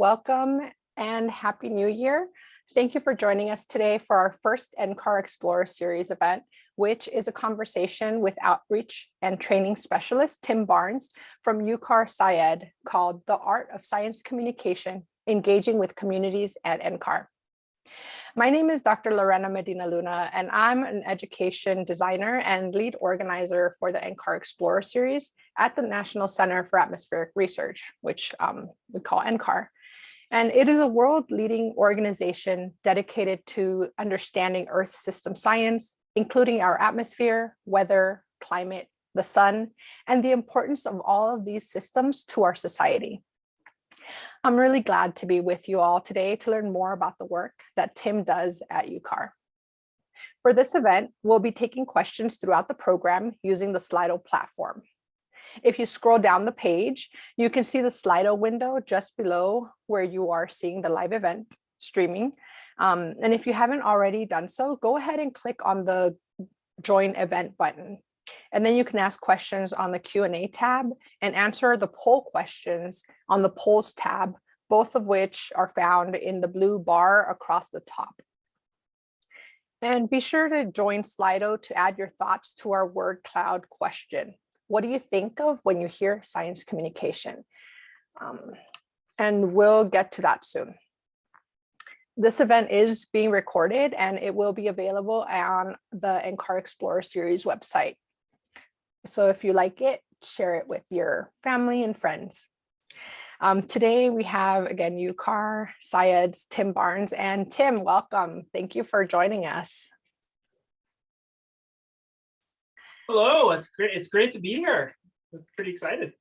Welcome and Happy New Year. Thank you for joining us today for our first NCAR Explorer Series event, which is a conversation with outreach and training specialist Tim Barnes from UCAR SciEd called The Art of Science Communication, Engaging with Communities at NCAR. My name is Dr. Lorena Medina Luna, and I'm an education designer and lead organizer for the NCAR Explorer series at the National Center for Atmospheric Research, which um, we call NCAR. And it is a world leading organization dedicated to understanding Earth system science, including our atmosphere, weather, climate, the sun, and the importance of all of these systems to our society. I'm really glad to be with you all today to learn more about the work that Tim does at UCAR. For this event, we'll be taking questions throughout the program using the Slido platform. If you scroll down the page, you can see the Slido window just below where you are seeing the live event streaming. Um, and if you haven't already done so, go ahead and click on the join event button. And then you can ask questions on the Q&A tab and answer the poll questions on the polls tab, both of which are found in the blue bar across the top. And be sure to join Slido to add your thoughts to our word cloud question. What do you think of when you hear science communication? Um, and we'll get to that soon. This event is being recorded and it will be available on the NCAR Explorer series website. So if you like it, share it with your family and friends. Um, today we have again UCAR, SciEd's Tim Barnes and Tim, welcome. Thank you for joining us. Hello, it's great. It's great to be here. I'm pretty excited.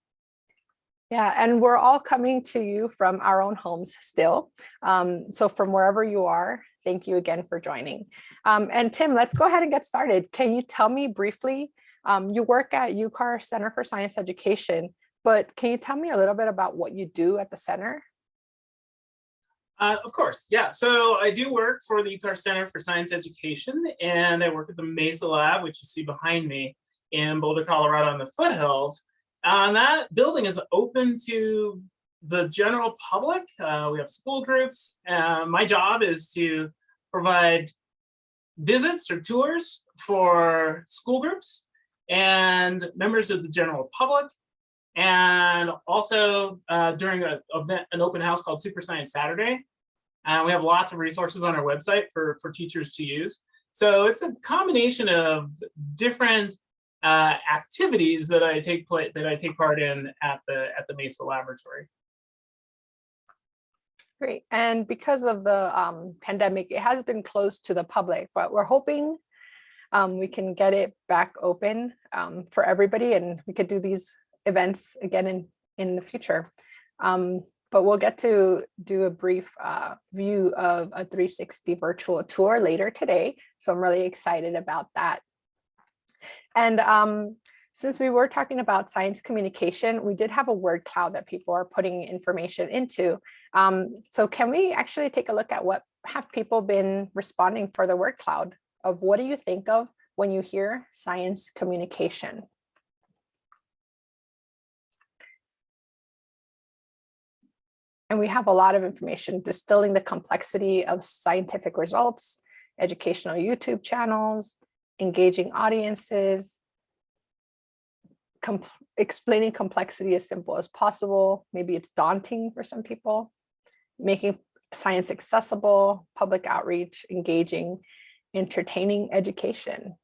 Yeah, and we're all coming to you from our own homes still. Um, so from wherever you are, thank you again for joining. Um, and Tim, let's go ahead and get started. Can you tell me briefly, um, you work at UCAR Center for Science Education, but can you tell me a little bit about what you do at the center? Uh, of course, yeah. So I do work for the UCAR Center for Science Education, and I work at the Mesa Lab, which you see behind me in Boulder, Colorado in the foothills. Uh, and that building is open to the general public. Uh, we have school groups. Uh, my job is to provide visits or tours for school groups and members of the general public. And also uh, during a, an open house called Super Science Saturday, and we have lots of resources on our website for, for teachers to use. So it's a combination of different uh, activities that I take place that I take part in at the at the Mesa Laboratory. Great. And because of the um, pandemic, it has been closed to the public, but we're hoping um, we can get it back open um, for everybody and we could do these events again in, in the future. But we'll get to do a brief uh, view of a 360 virtual tour later today. So I'm really excited about that. And um, since we were talking about science communication, we did have a word cloud that people are putting information into. Um, so can we actually take a look at what have people been responding for the word cloud of what do you think of when you hear science communication? And we have a lot of information distilling the complexity of scientific results, educational YouTube channels, engaging audiences, explaining complexity as simple as possible. Maybe it's daunting for some people, making science accessible, public outreach, engaging, entertaining education,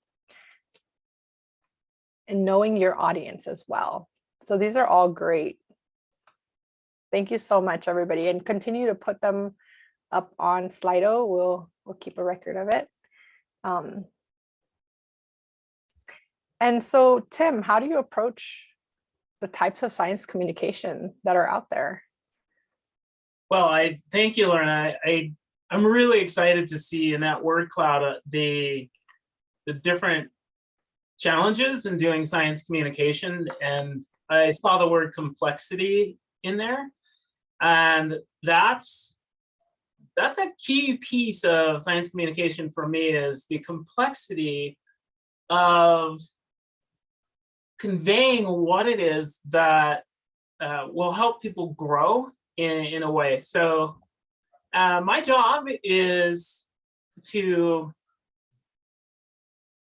and knowing your audience as well. So these are all great Thank you so much, everybody, and continue to put them up on Slido. We'll we'll keep a record of it. Um, and so, Tim, how do you approach the types of science communication that are out there? Well, I thank you, Lauren. I, I I'm really excited to see in that word cloud uh, the the different challenges in doing science communication, and I saw the word complexity in there. And that's that's a key piece of science communication for me is the complexity of conveying what it is that uh, will help people grow in, in a way. So uh, my job is to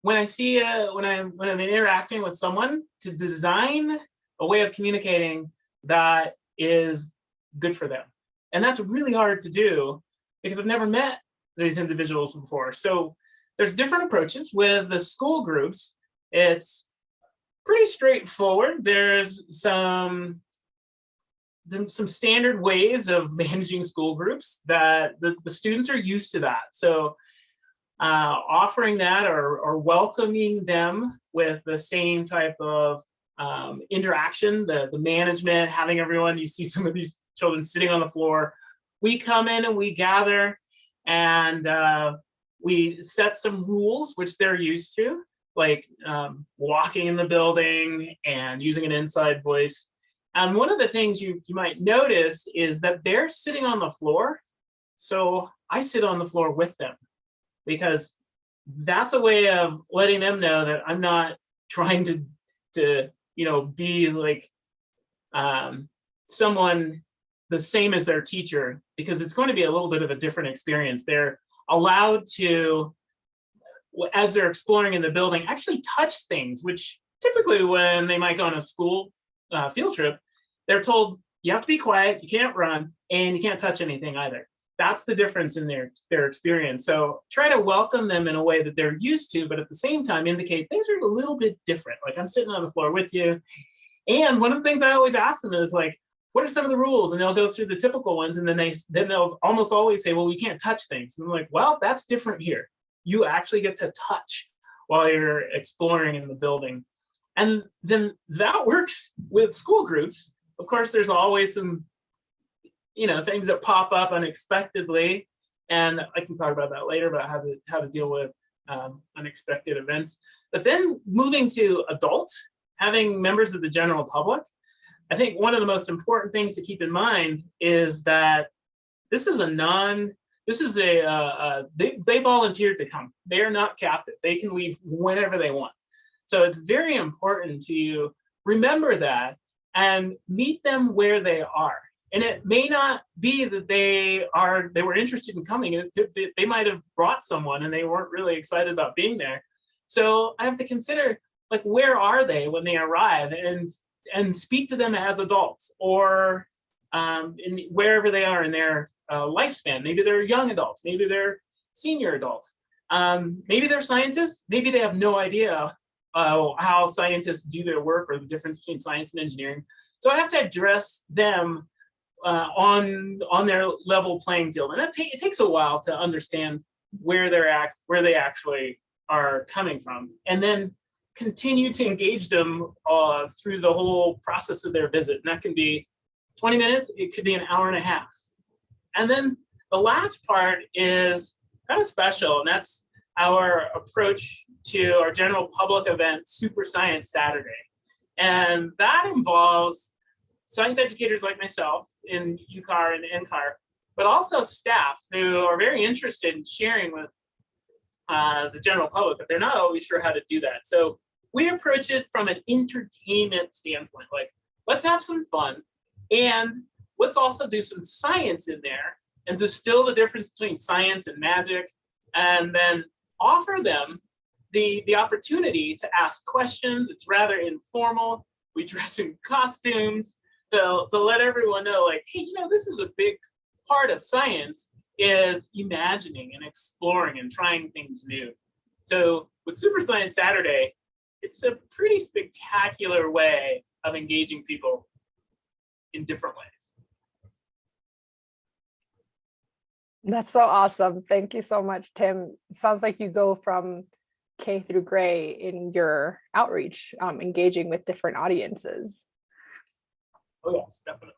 when I see a, when I when I'm interacting with someone to design a way of communicating that is good for them. And that's really hard to do because I've never met these individuals before. So there's different approaches with the school groups. It's pretty straightforward. There's some some standard ways of managing school groups that the, the students are used to that. So uh, offering that or, or welcoming them with the same type of um, interaction, the, the management, having everyone, you see some of these children sitting on the floor. We come in and we gather and uh, we set some rules, which they're used to, like um, walking in the building and using an inside voice. And one of the things you, you might notice is that they're sitting on the floor. So I sit on the floor with them because that's a way of letting them know that I'm not trying to, to you know, be like um, someone the same as their teacher, because it's going to be a little bit of a different experience. They're allowed to, as they're exploring in the building, actually touch things, which typically when they might go on a school uh, field trip, they're told you have to be quiet, you can't run, and you can't touch anything either. That's the difference in their, their experience. So try to welcome them in a way that they're used to, but at the same time indicate things are a little bit different. Like I'm sitting on the floor with you. And one of the things I always ask them is like, what are some of the rules? And they'll go through the typical ones. And then they then they'll almost always say, well, we can't touch things. And I'm like, well, that's different here. You actually get to touch while you're exploring in the building. And then that works with school groups of course, there's always some, you know, things that pop up unexpectedly. And I can talk about that later about how to how to deal with um, unexpected events. But then moving to adults, having members of the general public, I think one of the most important things to keep in mind is that this is a non, this is a, uh, uh, they, they volunteered to come. They are not captive. They can leave whenever they want. So it's very important to remember that and meet them where they are. And it may not be that they are they were interested in coming. They might have brought someone and they weren't really excited about being there. So I have to consider like where are they when they arrive and and speak to them as adults or um, in wherever they are in their uh, lifespan. Maybe they're young adults, maybe they're senior adults. Um, maybe they're scientists, maybe they have no idea uh, how scientists do their work or the difference between science and engineering. So I have to address them uh, on on their level playing field, and that ta it takes a while to understand where they're at, where they actually are coming from, and then continue to engage them uh, through the whole process of their visit. And that can be 20 minutes, it could be an hour and a half. And then the last part is kind of special, and that's our approach to our general public event, Super Science Saturday. And that involves science educators like myself in UCAR and NCAR, but also staff who are very interested in sharing with uh, the general public, but they're not always sure how to do that. So we approach it from an entertainment standpoint, like let's have some fun and let's also do some science in there and distill the difference between science and magic and then offer them the, the opportunity to ask questions. It's rather informal. We dress in costumes to, to let everyone know like, hey, you know, this is a big part of science is imagining and exploring and trying things new. So with Super Science Saturday, it's a pretty spectacular way of engaging people in different ways. That's so awesome. Thank you so much, Tim. Sounds like you go from K through Gray in your outreach, um, engaging with different audiences. Oh yes, definitely.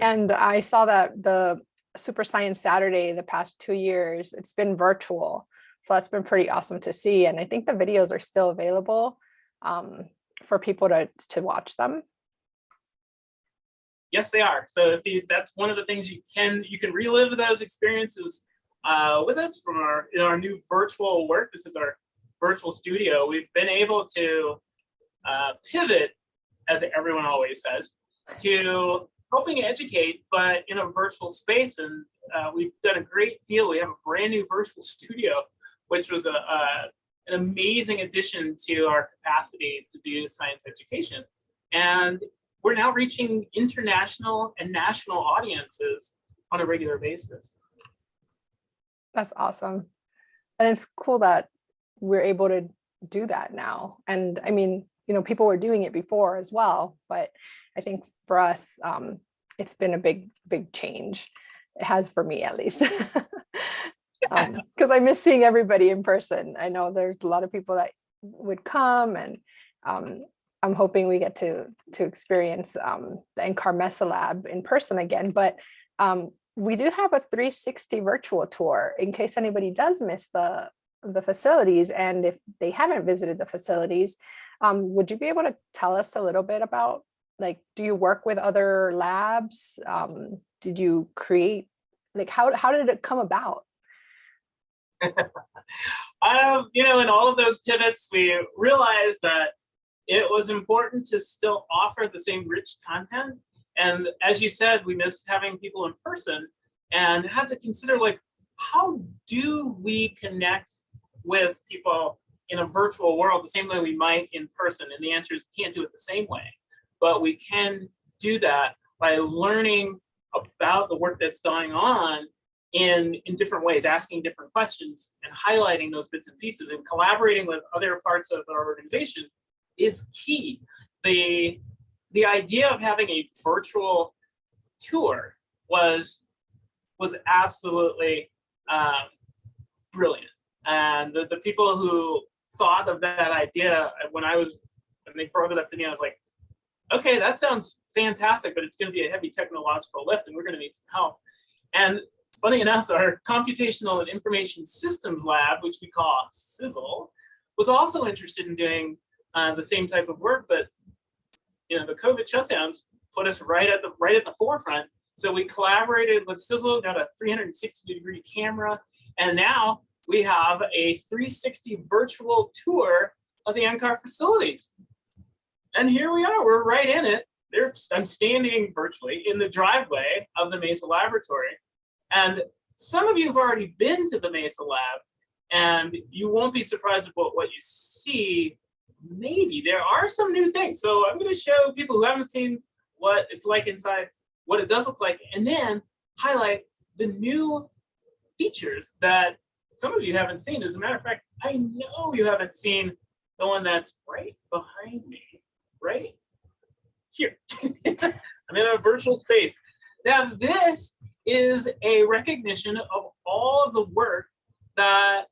And I saw that the Super Science Saturday the past two years, it's been virtual. So that's been pretty awesome to see. And I think the videos are still available um, for people to, to watch them. Yes, they are. So if you, that's one of the things you can you can relive those experiences uh, with us from our in our new virtual work. This is our virtual studio. We've been able to uh, pivot, as everyone always says, to helping educate, but in a virtual space. And uh, we've done a great deal. We have a brand new virtual studio, which was a, a an amazing addition to our capacity to do science education. And we're now reaching international and national audiences on a regular basis. That's awesome. And it's cool that we're able to do that now. And I mean, you know, people were doing it before as well, but I think for us, um, it's been a big, big change. It has for me at least. um because i miss seeing everybody in person i know there's a lot of people that would come and um i'm hoping we get to to experience um the NCAR Mesa Lab in person again but um we do have a 360 virtual tour in case anybody does miss the the facilities and if they haven't visited the facilities um would you be able to tell us a little bit about like do you work with other labs um did you create like how how did it come about um, you know, in all of those pivots, we realized that it was important to still offer the same rich content. And as you said, we missed having people in person and had to consider like, how do we connect with people in a virtual world the same way we might in person? And the answer is we can't do it the same way, but we can do that by learning about the work that's going on in, in different ways, asking different questions and highlighting those bits and pieces and collaborating with other parts of our organization is key. The, the idea of having a virtual tour was, was absolutely um, brilliant. And the, the people who thought of that idea when I was, when they brought it up to me, I was like, okay, that sounds fantastic, but it's going to be a heavy technological lift and we're going to need some help. And funny enough, our Computational and Information Systems Lab, which we call Sizzle, was also interested in doing uh, the same type of work, but you know, the COVID shutdowns put us right at the right at the forefront. So we collaborated with Sizzle, got a 360 degree camera, and now we have a 360 virtual tour of the NCAR facilities. And here we are, we're right in it. I'm standing virtually in the driveway of the Mesa Laboratory. And some of you have already been to the Mesa Lab, and you won't be surprised about what you see. Maybe there are some new things. So I'm going to show people who haven't seen what it's like inside, what it does look like, and then highlight the new features that some of you haven't seen. As a matter of fact, I know you haven't seen the one that's right behind me, right here. I'm in a virtual space. Now this is a recognition of all of the work that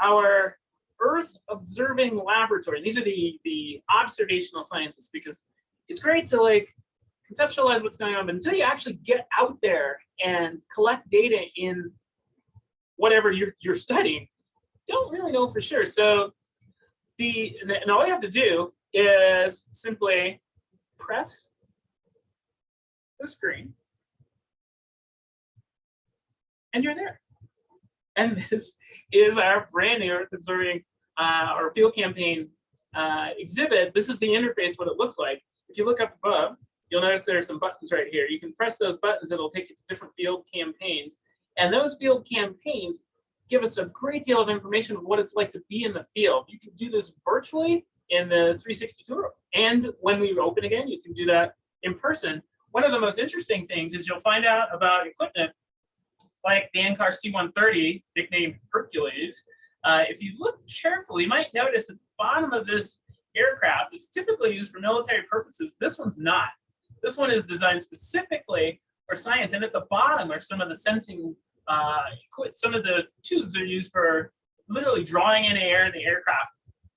our Earth observing laboratory, these are the, the observational scientists, because it's great to like conceptualize what's going on, but until you actually get out there and collect data in whatever you're, you're studying, don't really know for sure. So the, and all you have to do is simply press the screen and you're there. And this is our brand new Earth Observing uh, our field campaign uh, exhibit. This is the interface, what it looks like. If you look up above, you'll notice there are some buttons right here. You can press those buttons, it'll take you to different field campaigns. And those field campaigns give us a great deal of information of what it's like to be in the field. You can do this virtually in the 360 tour. And when we open again, you can do that in person. One of the most interesting things is you'll find out about equipment like the NCAR C-130, nicknamed Hercules, uh, if you look carefully, you might notice at the bottom of this aircraft, it's typically used for military purposes. This one's not. This one is designed specifically for science. And at the bottom are some of the sensing, uh, some of the tubes are used for literally drawing in air in the aircraft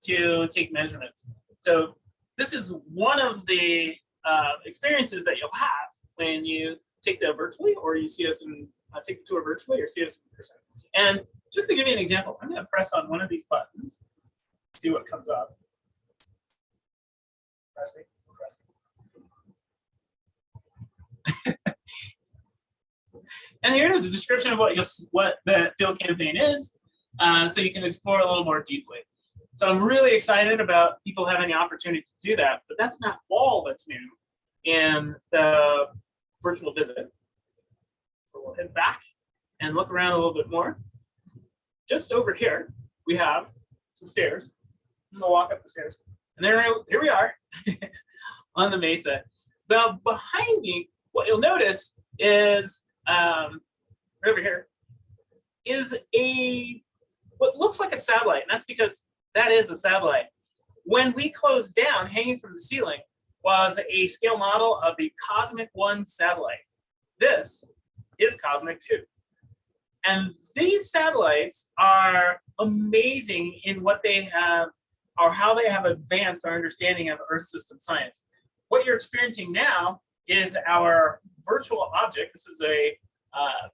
to take measurements. So this is one of the uh, experiences that you'll have when you take the virtually or you see us and uh, take the tour virtually or see us in person. And just to give you an example, I'm going to press on one of these buttons, see what comes up. Pressing, pressing. And here it is, a description of what you what the field campaign is, uh, so you can explore a little more deeply. So I'm really excited about people having the opportunity to do that, but that's not all that's new in the virtual visit. So we'll head back and look around a little bit more. Just over here, we have some stairs. I'm gonna walk up the stairs. And there, here we are on the mesa. Now behind me, what you'll notice is um, over here is a what looks like a satellite, and that's because that is a satellite. When we closed down, hanging from the ceiling, was a scale model of the Cosmic One satellite. This is Cosmic Two. And these satellites are amazing in what they have or how they have advanced our understanding of Earth system science. What you're experiencing now is our virtual object. This is a uh,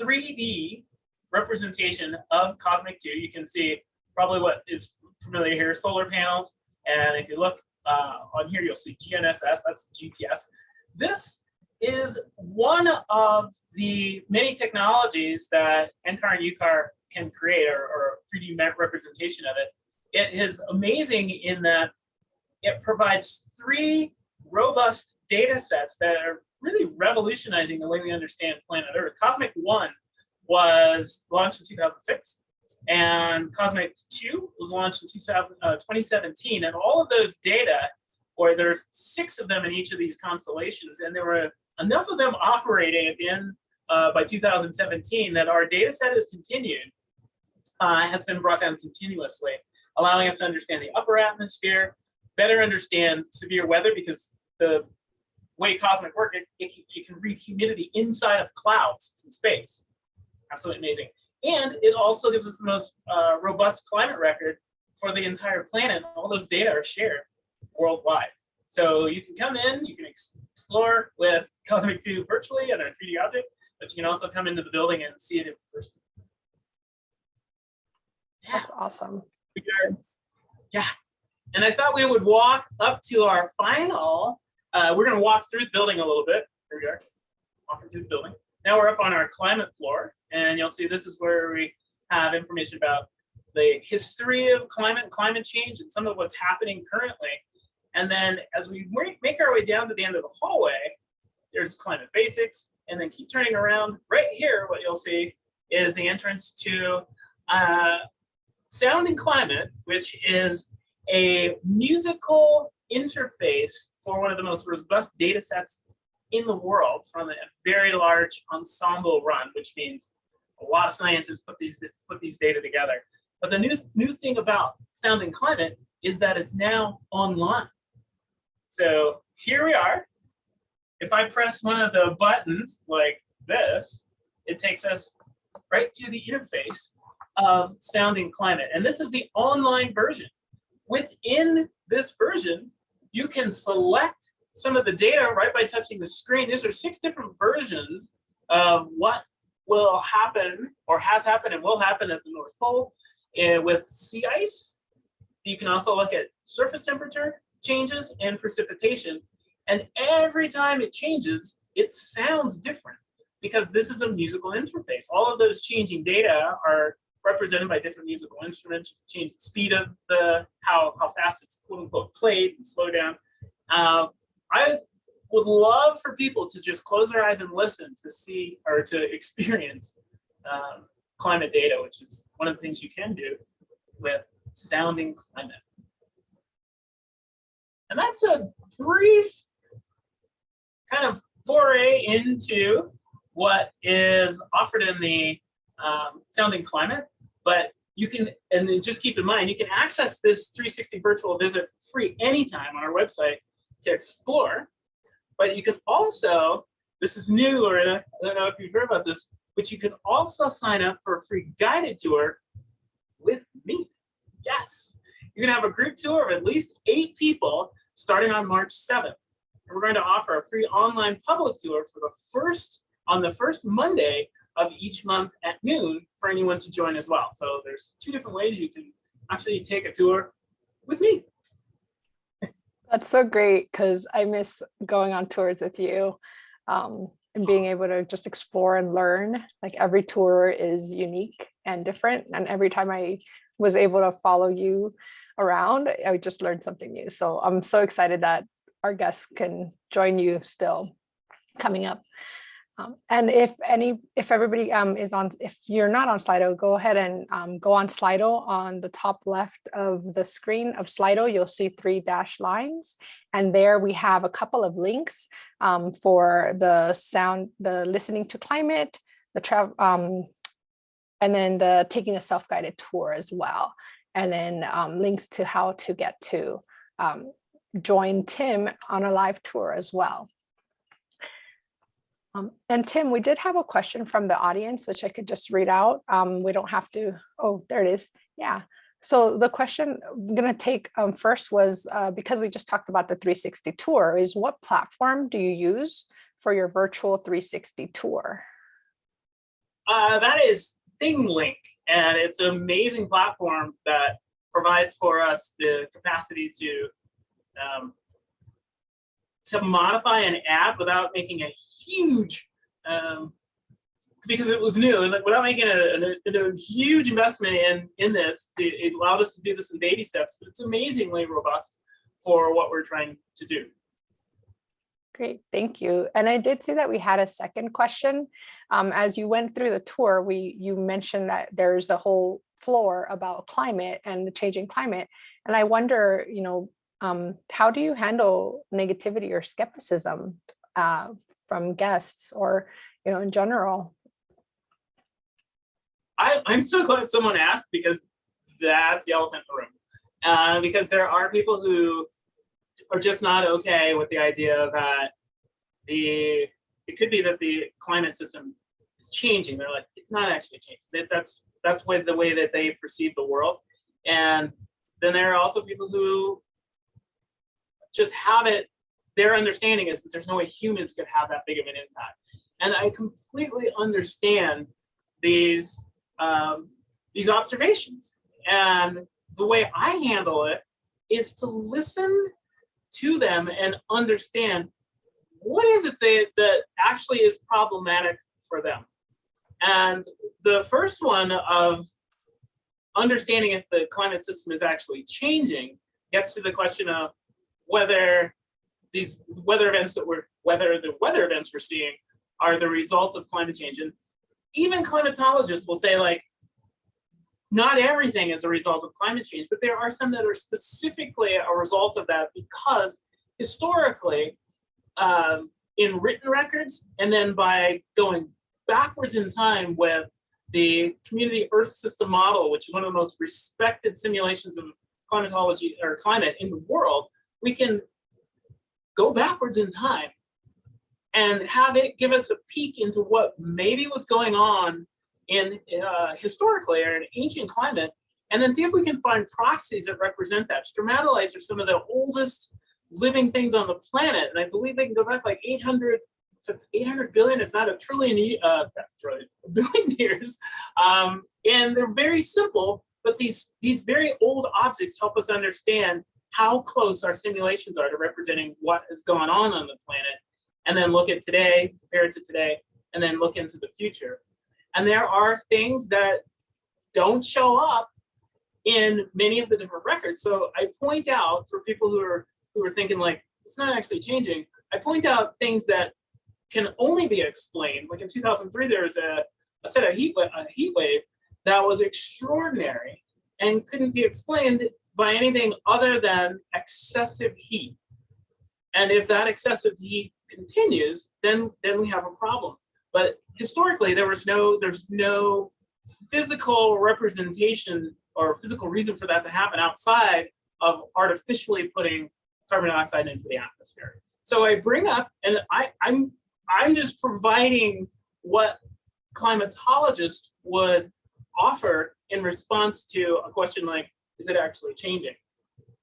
3D representation of Cosmic 2. You can see probably what is familiar here, solar panels. And if you look uh, on here, you'll see GNSS, that's GPS. This is one of the many technologies that NCAR and UCAR can create or, or 3D representation of it. It is amazing in that it provides three robust data sets that are really revolutionizing the way we understand planet Earth. Cosmic One was launched in 2006 and Cosmic 2 was launched in 2000, uh, 2017. And all of those data, or there are six of them in each of these constellations, and there were enough of them operating at the end uh, by 2017 that our data set has continued, uh, has been brought down continuously, allowing us to understand the upper atmosphere, better understand severe weather because the way cosmic work, it, it, you can read humidity inside of clouds from space. Absolutely amazing. And it also gives us the most uh, robust climate record for the entire planet. All those data are shared worldwide. So you can come in, you can ex explore with Cosmic 2 virtually and our 3D object, but you can also come into the building and see it in person. Yeah. That's awesome. Yeah. And I thought we would walk up to our final, uh, we're gonna walk through the building a little bit. Here we are, walking through the building. Now we're up on our climate floor and you'll see this is where we have information about the history of climate climate change and some of what's happening currently. And then as we make our way down to the end of the hallway, there's climate basics, and then keep turning around. Right here, what you'll see is the entrance to uh, Sound and Climate, which is a musical interface for one of the most robust data sets in the world from a very large ensemble run, which means a lot of scientists put these put these data together. But the new new thing about Sound and Climate is that it's now online. So here we are. If I press one of the buttons like this, it takes us right to the interface of Sound and Climate. And this is the online version. Within this version, you can select some of the data right by touching the screen. These are six different versions of what will happen or has happened and will happen at the North Pole with sea ice. You can also look at surface temperature changes and precipitation. And every time it changes, it sounds different because this is a musical interface. All of those changing data are represented by different musical instruments, change the speed of the, how, how fast it's quote unquote played and slow down. Uh, I would love for people to just close their eyes and listen to see or to experience um, climate data, which is one of the things you can do with Sound and Climate. And that's a brief kind of foray into what is offered in the um, Sound and Climate, but you can, and just keep in mind, you can access this 360 virtual visit free anytime on our website to explore, but you can also, this is new, or I don't know if you've heard about this, but you can also sign up for a free guided tour with me. Yes, you're gonna have a group tour of at least eight people starting on March 7th. And we're going to offer a free online public tour for the first, on the first Monday of each month at noon for anyone to join as well. So there's two different ways you can actually take a tour with me. That's so great because I miss going on tours with you um, and being able to just explore and learn. Like every tour is unique and different. And every time I was able to follow you around, I just learned something new. So I'm so excited that our guests can join you still. coming up. Um, and if any, if everybody um, is on, if you're not on Slido, go ahead and um, go on Slido on the top left of the screen of Slido, you'll see three dash lines. And there we have a couple of links um, for the sound, the listening to climate, the travel, um, and then the taking a self-guided tour as well. And then um, links to how to get to join Tim on a live tour as well. Um, and Tim, we did have a question from the audience, which I could just read out. Um, we don't have to, oh, there it is. Yeah. So the question I'm going to take um, first was uh, because we just talked about the 360 tour is what platform do you use for your virtual 360 tour? Uh, that is ThingLink, and it's an amazing platform that provides for us the capacity to um, to modify an app without making a huge um, because it was new and without making a, a, a, huge investment in in this it allowed us to do this in baby steps but it's amazingly robust for what we're trying to do Great, thank you. And I did see that we had a second question. Um, as you went through the tour, we you mentioned that there's a whole floor about climate and the changing climate. And I wonder, you know, um, how do you handle negativity or skepticism uh, from guests or, you know, in general? I, I'm so glad someone asked because that's the elephant in the room. Uh, because there are people who are just not okay with the idea that the it could be that the climate system is changing. They're like, it's not actually changing. That, that's that's way the way that they perceive the world. And then there are also people who just have it, their understanding is that there's no way humans could have that big of an impact. And I completely understand these um, these observations. And the way I handle it is to listen to them and understand what is it that, that actually is problematic for them. And the first one of understanding if the climate system is actually changing gets to the question of whether these weather events that we're, whether the weather events we're seeing are the result of climate change. And even climatologists will say like, not everything is a result of climate change, but there are some that are specifically a result of that because historically, um, in written records, and then by going backwards in time with the community Earth system model, which is one of the most respected simulations of climatology or climate in the world, we can go backwards in time and have it give us a peek into what maybe was going on in uh, historically or in ancient climate, and then see if we can find proxies that represent that. Stromatolites are some of the oldest living things on the planet, and I believe they can go back like 800, it's 800 billion, if not a trillion, uh, a billion years. Um, and they're very simple, but these, these very old objects help us understand how close our simulations are to representing what is going on on the planet, and then look at today, compare it to today, and then look into the future. And there are things that don't show up in many of the different records. So I point out for people who are who are thinking like, it's not actually changing, I point out things that can only be explained. Like in 2003, there was a, a set of heat, a heat wave that was extraordinary and couldn't be explained by anything other than excessive heat. And if that excessive heat continues, then, then we have a problem. But historically, there was no, there's no physical representation or physical reason for that to happen outside of artificially putting carbon dioxide into the atmosphere. So I bring up, and I, I'm, I'm just providing what climatologists would offer in response to a question like, is it actually changing?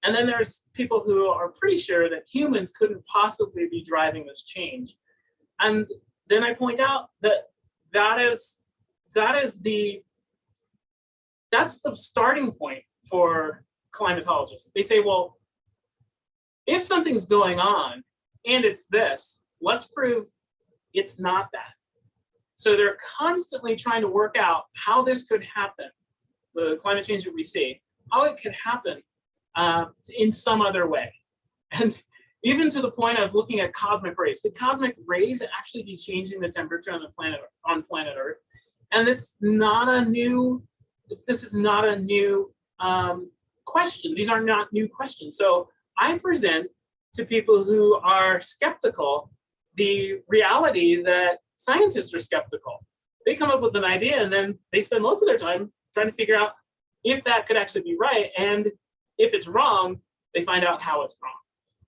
And then there's people who are pretty sure that humans couldn't possibly be driving this change. And then I point out that that is that is the that's the starting point for climatologists. They say, well, if something's going on and it's this, let's prove it's not that. So they're constantly trying to work out how this could happen, the climate change that we see, how it could happen uh, in some other way. And even to the point of looking at cosmic rays. Could cosmic rays actually be changing the temperature on the planet on planet Earth? And it's not a new, this is not a new um, question. These are not new questions. So I present to people who are skeptical the reality that scientists are skeptical. They come up with an idea and then they spend most of their time trying to figure out if that could actually be right. And if it's wrong, they find out how it's wrong.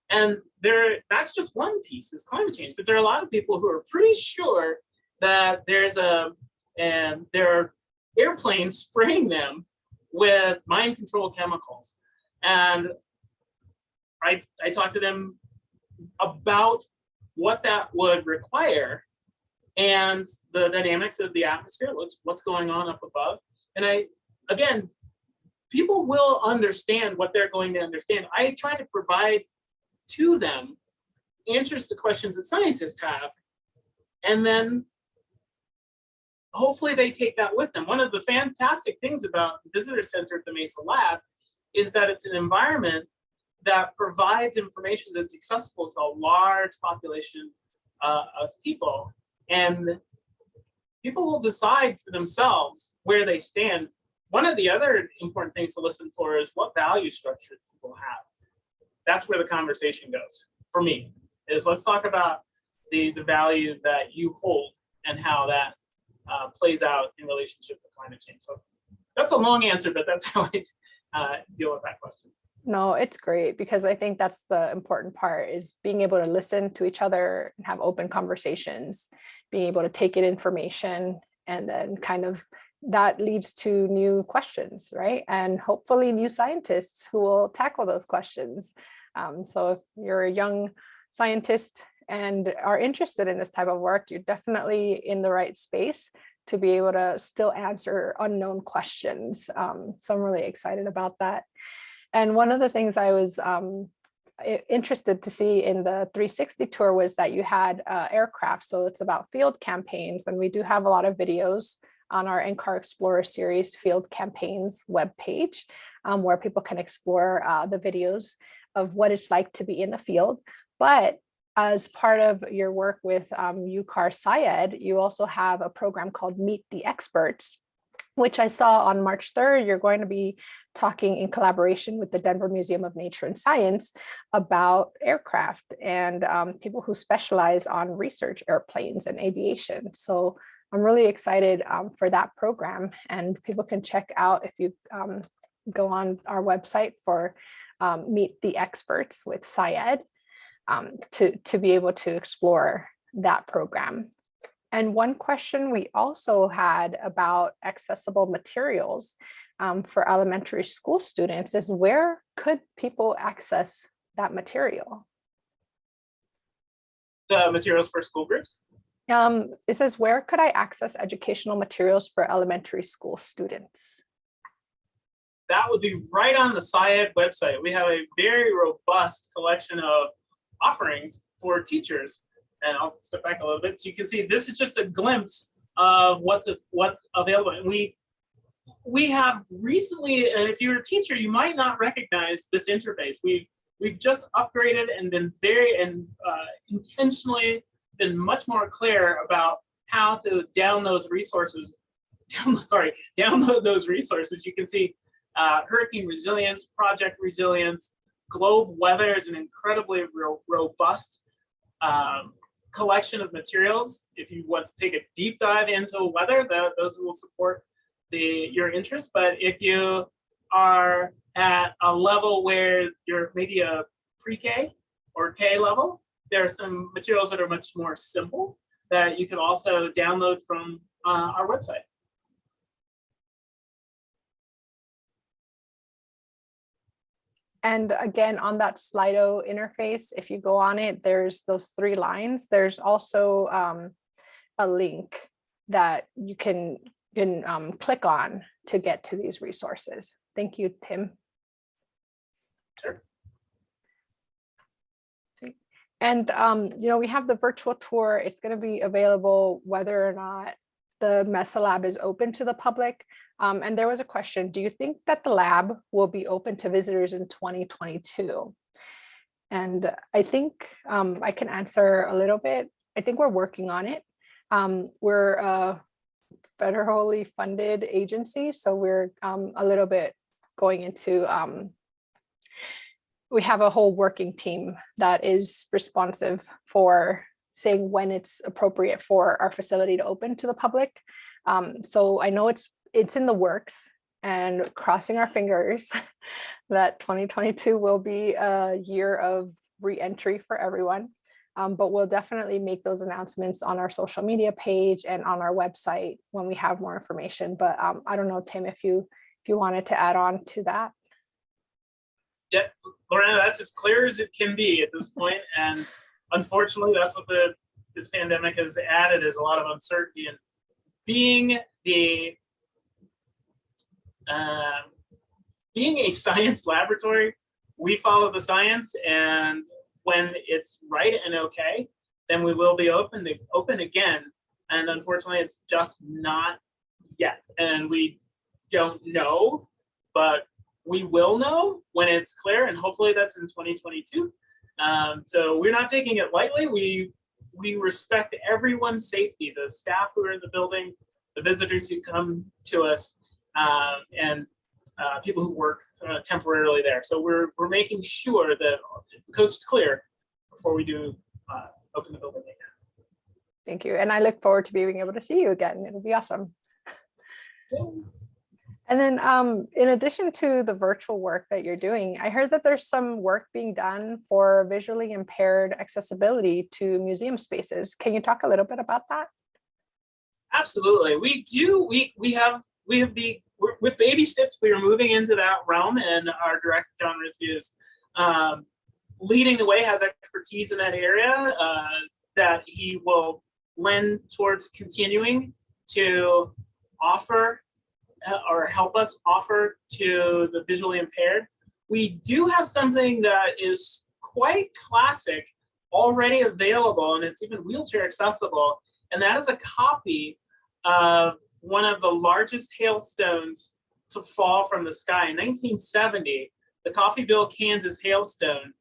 And there, that's just one piece is climate change. But there are a lot of people who are pretty sure that there's a, and there are airplanes spraying them with mind control chemicals. And I, I talked to them about what that would require and the dynamics of the atmosphere, what's, what's going on up above. And I, again, people will understand what they're going to understand. I try to provide to them answers to questions that scientists have, and then hopefully they take that with them. One of the fantastic things about the visitor center at the Mesa Lab is that it's an environment that provides information that's accessible to a large population uh, of people. And people will decide for themselves where they stand. One of the other important things to listen for is what value structure people have. That's where the conversation goes for me, is let's talk about the, the value that you hold and how that uh, plays out in relationship to climate change. So that's a long answer, but that's how I uh, deal with that question. No, it's great because I think that's the important part is being able to listen to each other and have open conversations, being able to take in information and then kind of that leads to new questions, right? And hopefully new scientists who will tackle those questions. Um, so if you're a young scientist and are interested in this type of work, you're definitely in the right space to be able to still answer unknown questions. Um, so I'm really excited about that. And one of the things I was um, interested to see in the 360 tour was that you had uh, aircraft. So it's about field campaigns. And we do have a lot of videos on our NCAR Explorer series field campaigns webpage, um, where people can explore uh, the videos of what it's like to be in the field. But as part of your work with um, UCAR SciEd, you also have a program called Meet the Experts, which I saw on March 3rd, you're going to be talking in collaboration with the Denver Museum of Nature and Science about aircraft and um, people who specialize on research airplanes and aviation. So I'm really excited um, for that program and people can check out if you um, go on our website for um, Meet the Experts with SciEd um, to, to be able to explore that program. And one question we also had about accessible materials um, for elementary school students is where could people access that material? The materials for school groups? Um, it says, where could I access educational materials for elementary school students? That would be right on the SciEd website. We have a very robust collection of offerings for teachers. And I'll step back a little bit so you can see this is just a glimpse of what's what's available. And we we have recently, and if you're a teacher, you might not recognize this interface. We we've just upgraded and been very and uh, intentionally been much more clear about how to down those resources, download, sorry, download those resources. You can see uh, hurricane resilience, project resilience, globe weather is an incredibly ro robust um, collection of materials. If you want to take a deep dive into weather, the, those will support the your interest. But if you are at a level where you're maybe a pre-K or K level, there are some materials that are much more simple that you can also download from uh, our website. And again, on that Slido interface, if you go on it, there's those three lines. There's also um, a link that you can, can um, click on to get to these resources. Thank you, Tim. Sure. And, um, you know, we have the virtual tour. It's going to be available whether or not the Mesa Lab is open to the public. Um, and there was a question, do you think that the lab will be open to visitors in 2022? And I think um, I can answer a little bit. I think we're working on it. Um, we're a federally funded agency, so we're um, a little bit going into, um, we have a whole working team that is responsive for saying when it's appropriate for our facility to open to the public. Um, so I know it's it's in the works and crossing our fingers that 2022 will be a year of re-entry for everyone. Um, but we'll definitely make those announcements on our social media page and on our website when we have more information. But um, I don't know, Tim, if you if you wanted to add on to that. Yeah, Lorena, that's as clear as it can be at this point, and unfortunately, that's what the this pandemic has added is a lot of uncertainty. And being the uh, being a science laboratory, we follow the science, and when it's right and okay, then we will be open to open again. And unfortunately, it's just not yet. And we don't know, but we will know when it's clear. And hopefully that's in 2022. Um, so we're not taking it lightly. We we respect everyone's safety, the staff who are in the building, the visitors who come to us, um, and uh, people who work uh, temporarily there. So we're we're making sure that the coast is clear before we do uh, open the building again. Thank you. And I look forward to being able to see you again. It'll be awesome. And then um, in addition to the virtual work that you're doing, I heard that there's some work being done for visually impaired accessibility to museum spaces. Can you talk a little bit about that? Absolutely. We do. We we have we have be with baby steps. We are moving into that realm, and our director John Risby is um, leading the way. Has expertise in that area uh, that he will lend towards continuing to offer Uh, or help us offer to the visually impaired. We do have something that is quite classic already available and it's even wheelchair accessible and that is a copy of one of the largest hailstones to fall from the sky. In 1970, the Coffeyville, Kansas hailstone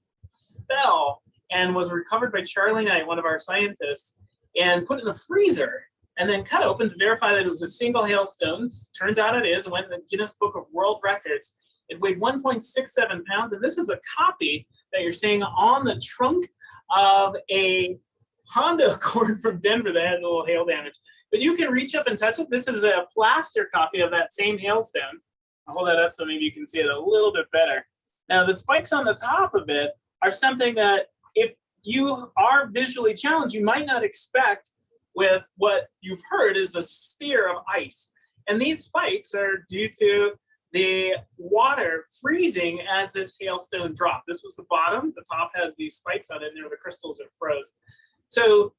fell and was recovered by Charlie Knight, one of our scientists, and put in a freezer and then cut open to verify that it was a single hailstone. Turns out it is, went in the Guinness Book of World Records. It weighed 1.67 pounds, and this is a copy that you're seeing on the trunk of a Honda Accord from Denver that had a little hail damage. But you can reach up and touch it. This is a plaster copy of that same hailstone. I'll hold that up so maybe you can see it a little bit better. Now the spikes on the top of it are something that if you are visually challenged, you might not expect with what you've heard is a sphere of ice. And these spikes are due to the water freezing as this hailstone dropped. This was the bottom, the top has these spikes on it, and they're the crystals that froze. So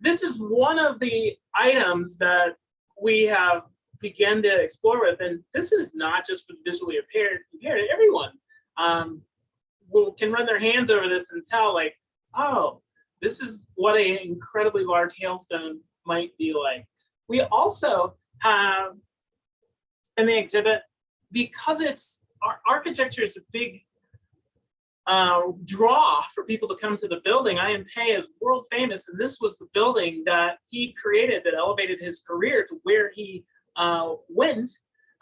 this is one of the items that we have begun to explore with, and this is not just for visually impaired, impaired everyone um, will, can run their hands over this and tell like, oh, this is what an incredibly large hailstone might be like. We also have in the exhibit, because it's our architecture is a big uh, draw for people to come to the building. I.M. Pei is world famous, and this was the building that he created that elevated his career to where he uh, went,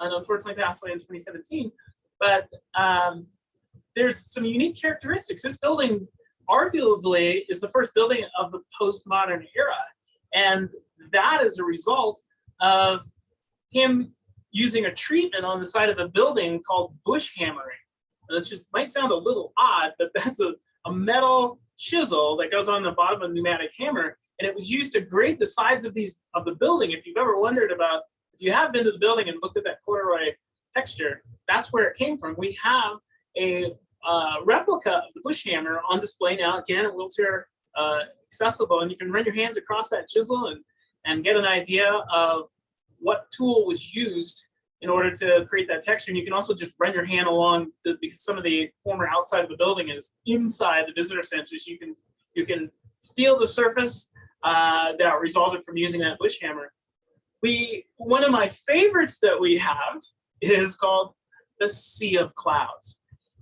and unfortunately passed away in 2017. But um, there's some unique characteristics. This building arguably is the first building of the postmodern era. And that is a result of him using a treatment on the side of the building called bush hammering. It just might sound a little odd, but that's a, a metal chisel that goes on the bottom of a pneumatic hammer. And it was used to grade the sides of these of the building. If you've ever wondered about, if you have been to the building and looked at that corduroy texture, that's where it came from. We have a uh, replica of the bush hammer on display now, again, wheelchair uh, accessible, and you can run your hands across that chisel and, and get an idea of what tool was used in order to create that texture. And you can also just run your hand along the, because some of the former outside of the building is inside the visitor center. So you can, you can feel the surface uh, that resulted from using that bush hammer. We, one of my favorites that we have is called the Sea of Clouds.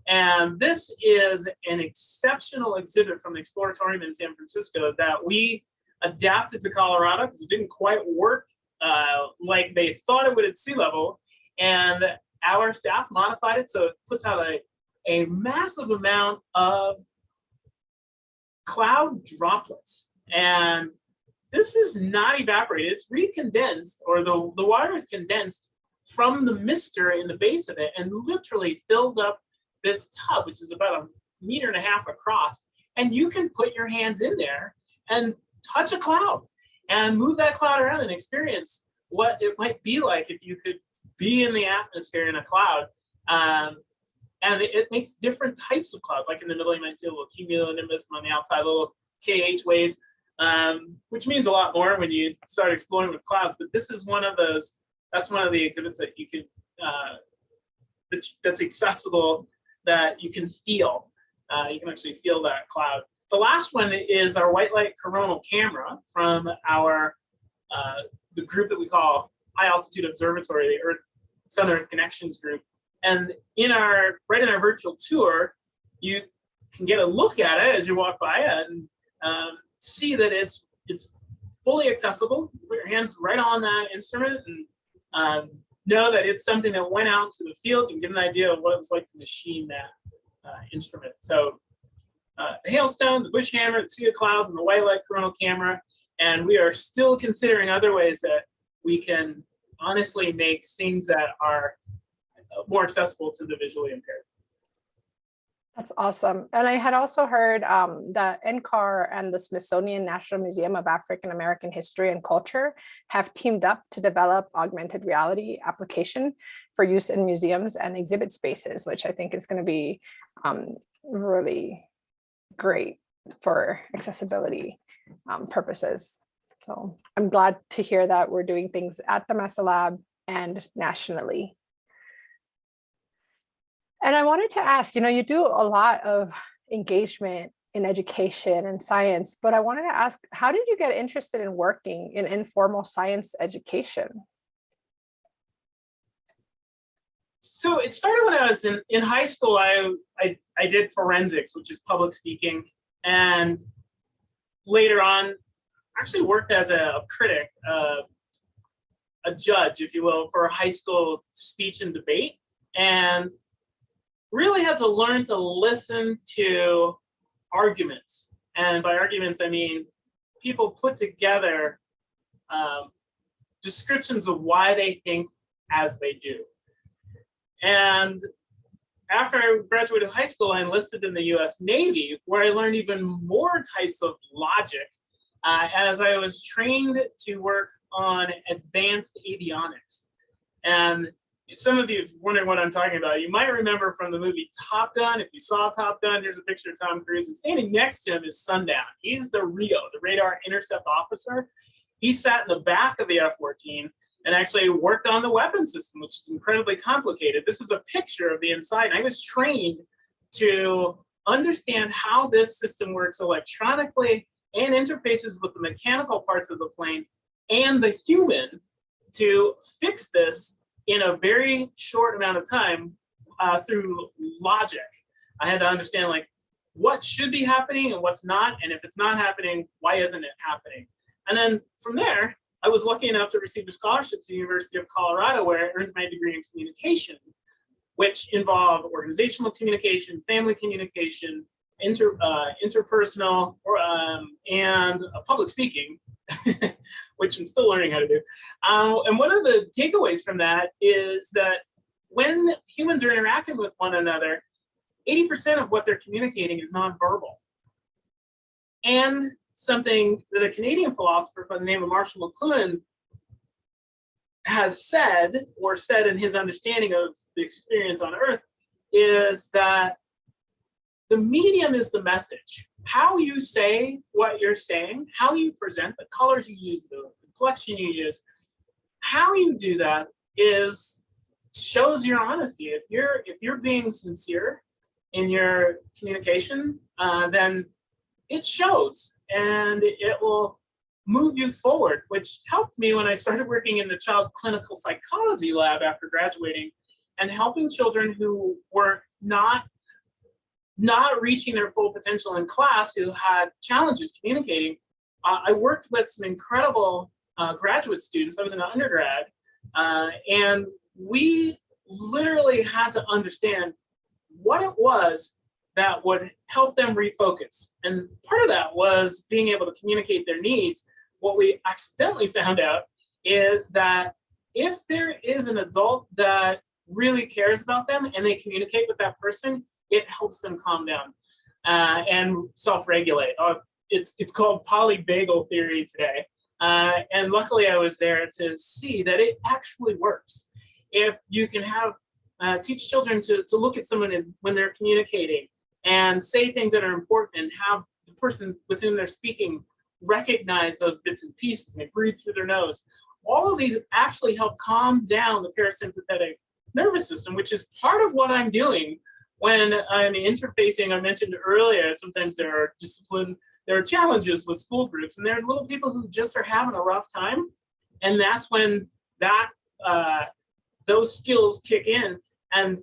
And this is an exceptional exhibit from the Exploratorium in San Francisco that we adapted to Colorado because it didn't quite work uh, like they thought it would at sea level. And our staff modified it so it puts out a, a massive amount of cloud droplets. And this is not evaporated, it's recondensed, or the, the water is condensed from the mister in the base of it and literally fills up this tub, which is about a meter and a half across. And you can put your hands in there and touch a cloud and move that cloud around and experience what it might be like if you could be in the atmosphere in a cloud. Um, and it, it makes different types of clouds, like in the middle, you might see a little cumulonimbus, and on the outside, little KH waves, um, which means a lot more when you start exploring with clouds. But this is one of those, that's one of the exhibits that you can, uh, that's, that's accessible, that you can feel. Uh, you can actually feel that cloud. The last one is our white light coronal camera from our uh, the group that we call High Altitude Observatory, the Earth Sun Earth Connections group. And in our right in our virtual tour, you can get a look at it as you walk by it and um, see that it's it's fully accessible. Put your hands right on that instrument and um, know that it's something that went out to the field and get an idea of what it was like to machine that uh, instrument. So uh, the hailstone, the bush hammer, the sea of clouds, and the white light coronal camera. And we are still considering other ways that we can honestly make things that are more accessible to the visually impaired. That's awesome. And I had also heard um, that NCAR and the Smithsonian National Museum of African American History and Culture have teamed up to develop augmented reality application for use in museums and exhibit spaces, which I think is going to be um, really great for accessibility um, purposes. So I'm glad to hear that we're doing things at the Mesa Lab and nationally. And I wanted to ask, you know, you do a lot of engagement in education and science, but I wanted to ask, how did you get interested in working in informal science education? So it started when I was in, in high school. I, I, I did forensics, which is public speaking. And later on, actually worked as a critic, uh, a judge, if you will, for a high school speech and debate. And really had to learn to listen to arguments. And by arguments, I mean people put together um, descriptions of why they think as they do. And after I graduated high school, I enlisted in the US Navy, where I learned even more types of logic uh, as I was trained to work on advanced avionics. And some of you wondering what I'm talking about. You might remember from the movie Top Gun. If you saw Top Gun, here's a picture of Tom Cruise. And standing next to him is Sundown. He's the RIO, the radar intercept officer. He sat in the back of the F-14 and actually worked on the weapon system, which is incredibly complicated. This is a picture of the inside. I was trained to understand how this system works electronically and interfaces with the mechanical parts of the plane and the human to fix this in a very short amount of time uh, through logic. I had to understand like what should be happening and what's not, and if it's not happening, why isn't it happening? And then from there, I was lucky enough to receive a scholarship to the University of Colorado where I earned my degree in communication, which involved organizational communication, family communication, inter, uh, interpersonal, or, um, and public speaking, which I'm still learning how to do. Uh, and one of the takeaways from that is that when humans are interacting with one another, 80% of what they're communicating is nonverbal. And something that a Canadian philosopher by the name of Marshall McLuhan has said, or said in his understanding of the experience on Earth, is that the medium is the message. How you say what you're saying, how you present, the colors you use, the inflection you use, how you do that is shows your honesty. If you're if you're being sincere in your communication, uh, then it shows and it will move you forward, which helped me when I started working in the child clinical psychology lab after graduating and helping children who were not not reaching their full potential in class who had challenges communicating, uh, I worked with some incredible uh, graduate students. I was an undergrad, uh, and we literally had to understand what it was that would help them refocus. And part of that was being able to communicate their needs. What we accidentally found out is that if there is an adult that really cares about them and they communicate with that person, it helps them calm down uh, and self-regulate. Uh, it's, it's called polyvagal theory today. Uh, and luckily I was there to see that it actually works. If you can have, uh, teach children to, to look at someone in, when they're communicating and say things that are important and have the person with whom they're speaking recognize those bits and pieces and breathe through their nose. All of these actually help calm down the parasympathetic nervous system, which is part of what I'm doing when I'm interfacing. I mentioned earlier, sometimes there are discipline, there are challenges with school groups, and there's little people who just are having a rough time. And that's when that uh, those skills kick in. And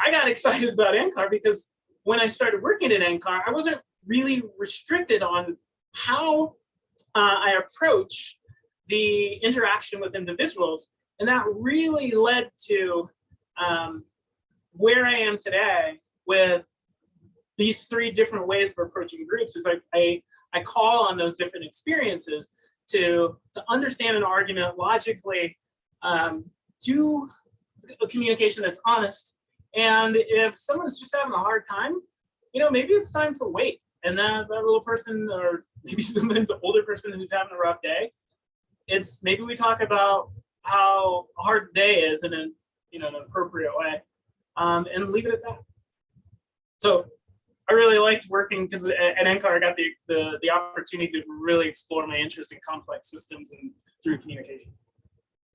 I got excited about NCAR because when I started working at NCAR, I wasn't really restricted on how uh, I approach the interaction with individuals. And that really led to um, where I am today with these three different ways of approaching groups is I, I, I call on those different experiences to, to understand an argument logically, um, do a communication that's honest. And if someone's just having a hard time, you know, maybe it's time to wait. And that, that little person or maybe the older person who's having a rough day, it's maybe we talk about how hard the day is in an you know, an appropriate way, um, and leave it at that. So I really liked working because at, NCAR I got the, the, the opportunity to really explore my interest in complex systems and through communication.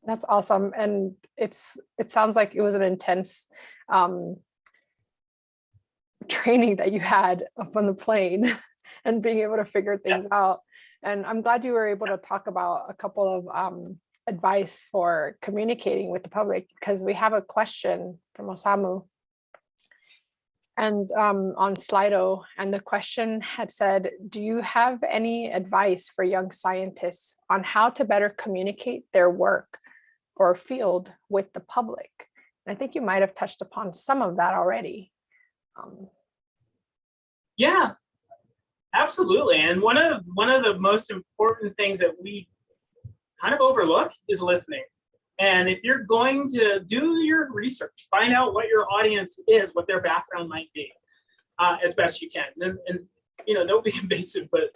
That's awesome. And it's it sounds like it was an intense um, training that you had up on the plane and being able to figure things yeah. out. And I'm glad you were able to talk about a couple of um, advice for communicating with the public because we have a question from Osamu and um, on Slido, and the question had said, do you have any advice for young scientists on how to better communicate their work or field with the public? And I think you might have touched upon some of that already. Um, yeah, absolutely. And one of one of the most important things that we kind of overlook is listening. And if you're going to do your research, find out what your audience is, what their background might be, uh, as best you can. And, and, you know, don't be invasive, but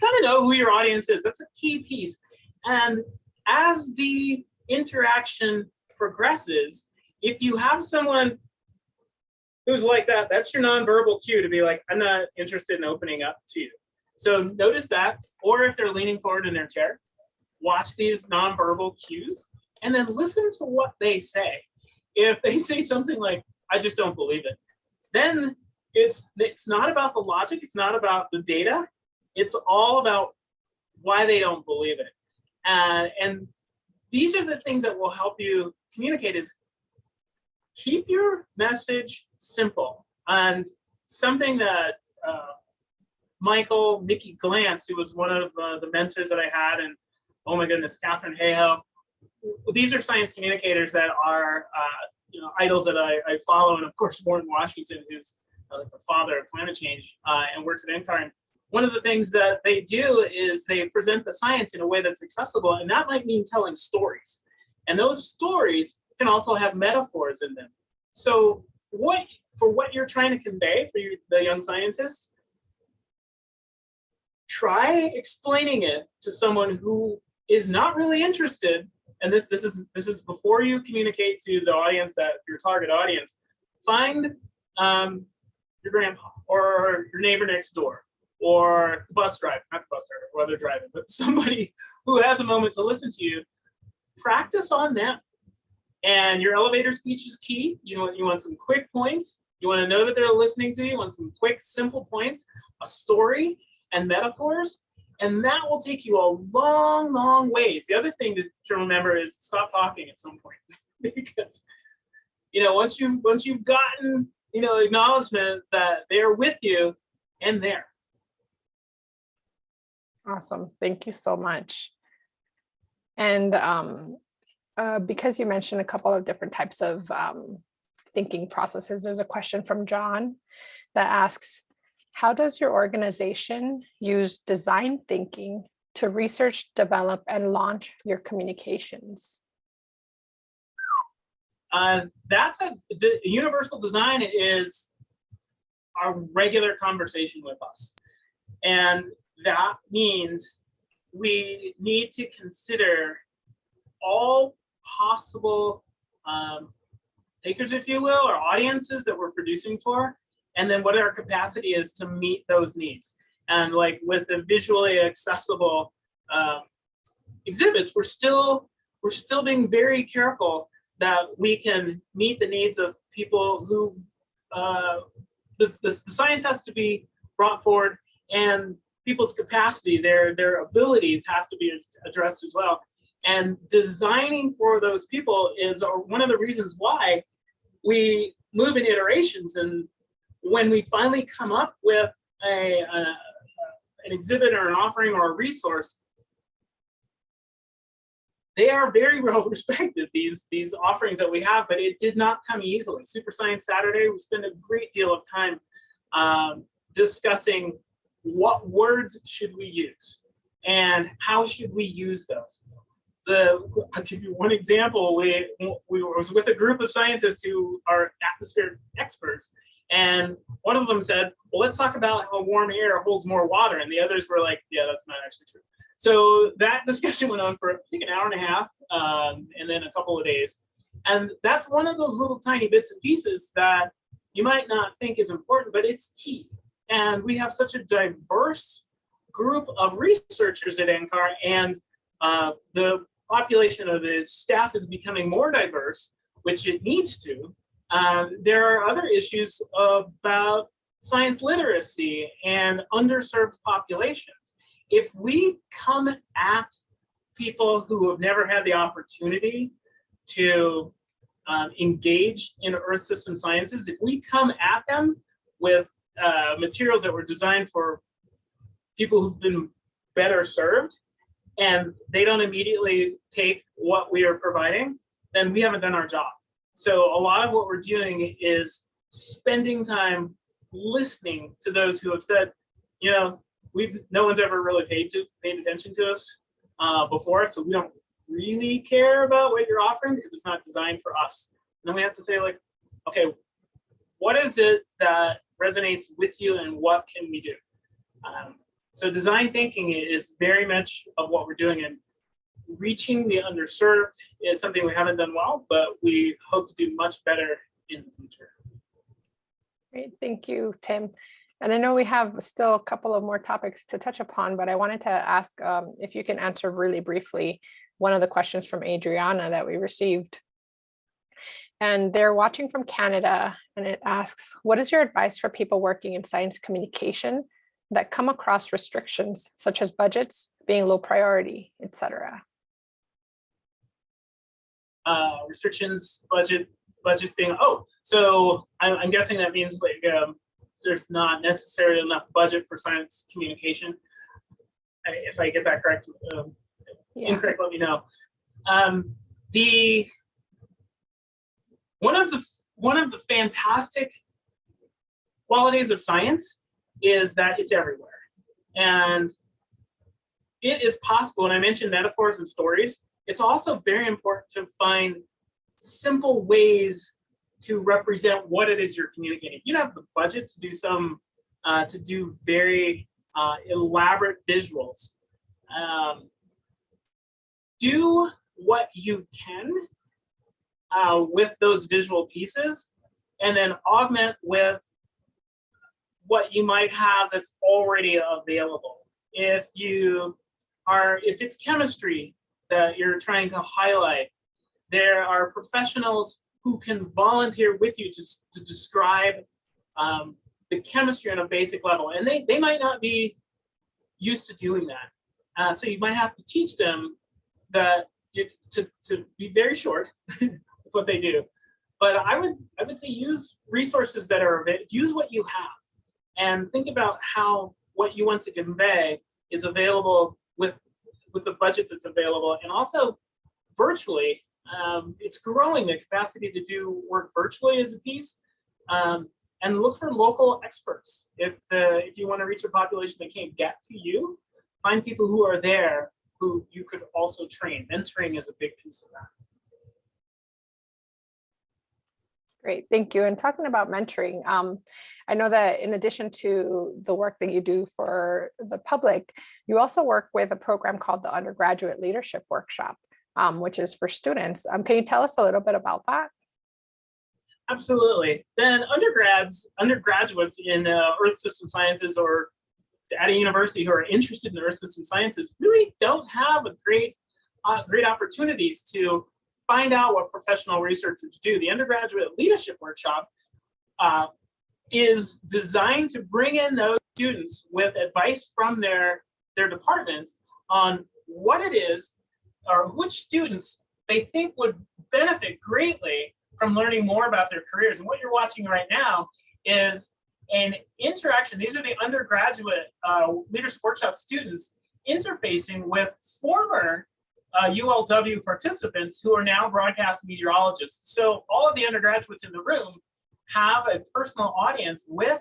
kind of know who your audience is. That's a key piece. And as the interaction progresses, if you have someone who's like that, that's your nonverbal cue to be like, I'm not interested in opening up to you. So notice that, or if they're leaning forward in their chair, watch these nonverbal cues and then listen to what they say. If they say something like, I just don't believe it, then it's, it's not about the logic, it's not about the data, it's all about why they don't believe it. Uh, and these are the things that will help you communicate is keep your message simple. And something that uh, Michael Mickey Glantz, who was one of uh, the mentors that I had and oh my goodness, Katharine Hayhoe. These are science communicators that are, uh, you know, idols that I, I, follow. And of course, Warren Washington, who's uh, the father of climate change uh, and works at NCAR. One of the things that they do is they present the science in a way that's accessible. And that might mean telling stories. And those stories can also have metaphors in them. So what for what you're trying to convey for you, the young scientist, try explaining it to someone who is not really interested, and this this is this is before you communicate to the audience that your target audience, find um, your grandpa or your neighbor next door or the bus driver, not the bus driver, they're driving, but somebody who has a moment to listen to you, practice on them. And your elevator speech is key. You know, you want some quick points. You want to know that they're listening to you. You want some quick, simple points, a story and metaphors. And that will take you a long, long ways. The other thing to, remember is stop talking at some point because, you know, once you've, once you've gotten you know, acknowledgement that they're with you and there. Awesome. Thank you so much. And um, uh, because you mentioned a couple of different types of um, thinking processes, there's a question from John that asks, how does your organization use design thinking to research, develop, and launch your communications? Uh, that's a universal design is our regular conversation with us. And that means we need to consider all possible um, takers, if you will, or audiences that we're producing for, and then what our capacity is to meet those needs. And like with the visually accessible um, exhibits, we're still we're still being very careful that we can meet the needs of people who uh, the, the, the science has to be brought forward and people's capacity, their, their abilities have to be addressed as well. And designing for those people is one of the reasons why we move in iterations. And when we finally come up with a, a an exhibit or an offering or a resource, they are very well respected, these, these offerings that we have, but it did not come easily. Super Science Saturday, we spend a great deal of time um, discussing what words should we use and how should we use those. The, I'll give you one example. We, we was with a group of scientists who are atmospheric experts, and one of them said, well, let's talk about how warm air holds more water. And the others were like, yeah, that's not actually true. So that discussion went on for I think an hour and a half um, and then a couple of days. And that's one of those little tiny bits and pieces that you might not think is important, but it's key. And we have such a diverse group of researchers at NCAR and uh, the population of its staff is becoming more diverse, which it needs to. Um, there are other issues about science literacy and underserved populations if we come at people who have never had the opportunity to um, engage in earth system sciences, if we come at them with uh, materials that were designed for people who've been better served and they don't immediately take what we are providing, then we haven't done our job. So a lot of what we're doing is spending time listening to those who have said, you know, we've no one's ever really paid to paid attention to us uh, before, so we don't really care about what you're offering because it's not designed for us. And then we have to say like, okay, what is it that resonates with you and what can we do? Um, so design thinking is very much of what we're doing and reaching the underserved is something we haven't done well, but we hope to do much better in the future. Great, thank you, Tim. And I know we have still a couple of more topics to touch upon, but I wanted to ask um, if you can answer really briefly one of the questions from Adriana that we received. And they're watching from Canada and it asks, what is your advice for people working in science communication that come across restrictions such as budgets being low priority, etc.? Uh, restrictions, budget, budgets being, oh, so I'm, I'm guessing that means like um, there's not necessarily enough budget for science communication. If I get that correct, um, yeah. incorrect, let me know. Um, the one of the one of the fantastic qualities of science is that it's everywhere, and it is possible. And I mentioned metaphors and stories. It's also very important to find simple ways to represent what it is you're communicating. You don't have the budget to do some, uh, to do very uh, elaborate visuals. Um, do what you can uh, with those visual pieces and then augment with what you might have that's already available. If you are, if it's chemistry that you're trying to highlight, there are professionals who can volunteer with you to, to describe um, the chemistry on a basic level. And they, they might not be used to doing that. Uh, so you might have to teach them that to, to be very short with what they do, but I would I would say use resources that are available. Use what you have, and think about how what you want to convey is available with with the budget that's available, and also virtually. Um, it's growing the capacity to do work virtually as a piece, um, and look for local experts. If the if you want to reach a population that can't get to you, find people who are there who you could also train. Mentoring is a big piece of that. Great, thank you. And talking about mentoring, um, I know that in addition to the work that you do for the public, you also work with a program called the Undergraduate Leadership Workshop, um, which is for students. Um, can you tell us a little bit about that? Absolutely. Then undergrads, undergraduates in uh, Earth System Sciences or at a university who are interested in Earth System Sciences really don't have a great, uh, great opportunities to find out what professional researchers do. The undergraduate leadership workshop uh, is designed to bring in those students with advice from their, their department on what it is or which students they think would benefit greatly from learning more about their careers. And what you're watching right now is an interaction. These are the undergraduate uh, leadership workshop students interfacing with former uh, ULW participants who are now broadcast meteorologists. So all of the undergraduates in the room have a personal audience with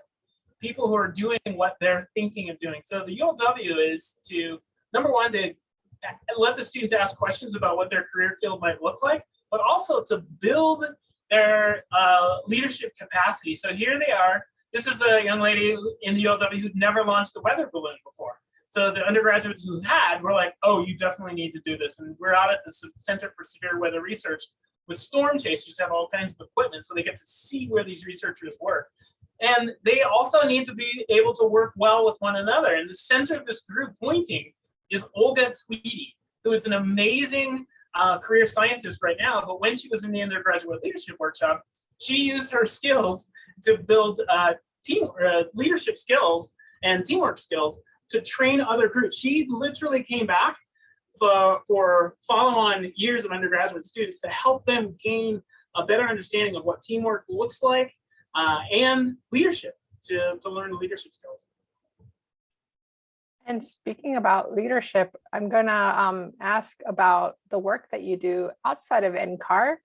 people who are doing what they're thinking of doing. So the ULW is to, number one, to let the students ask questions about what their career field might look like, but also to build their uh, leadership capacity. So here they are. This is a young lady in the ULW who'd never launched a weather balloon before. So the undergraduates who had were like, oh, you definitely need to do this. And we're out at the Center for Severe Weather Research with storm chasers have all kinds of equipment so they get to see where these researchers work. And they also need to be able to work well with one another. And the center of this group pointing is Olga Tweedy, who is an amazing uh, career scientist right now. But when she was in the undergraduate leadership workshop, she used her skills to build uh, team uh, leadership skills and teamwork skills to train other groups. She literally came back for, for follow-on years of undergraduate students to help them gain a better understanding of what teamwork looks like uh, and leadership to, to learn leadership skills. And speaking about leadership, I'm gonna um, ask about the work that you do outside of NCAR.